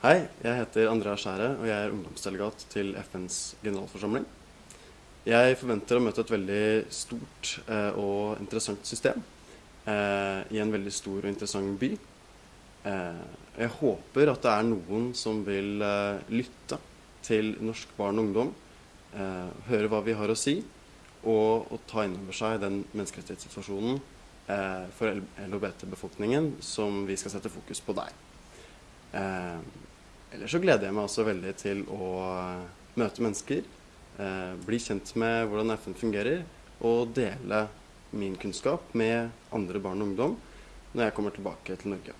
Hei, jeg heter Andrea Skjære, og jeg er ungdomsdelegat til FNs generalforsamling. Jeg forventer å møte et veldig stort eh, og interessant system eh, i en veldig stor og interessant by. Eh, jeg håper at det er noen som vil eh, lytte til norsk barn og ungdom, eh, høre hva vi har å si, og, og ta inn over seg den menneskerettighetssituasjonen eh, for LHBT-befolkningen som vi skal sette fokus på der. Ellers så gleder jeg meg også veldig til å eh, møte mennesker, eh, bli kjent med hvordan FN fungerer, og dele min kunnskap med andre barn og ungdom når jeg kommer tilbake til Norge.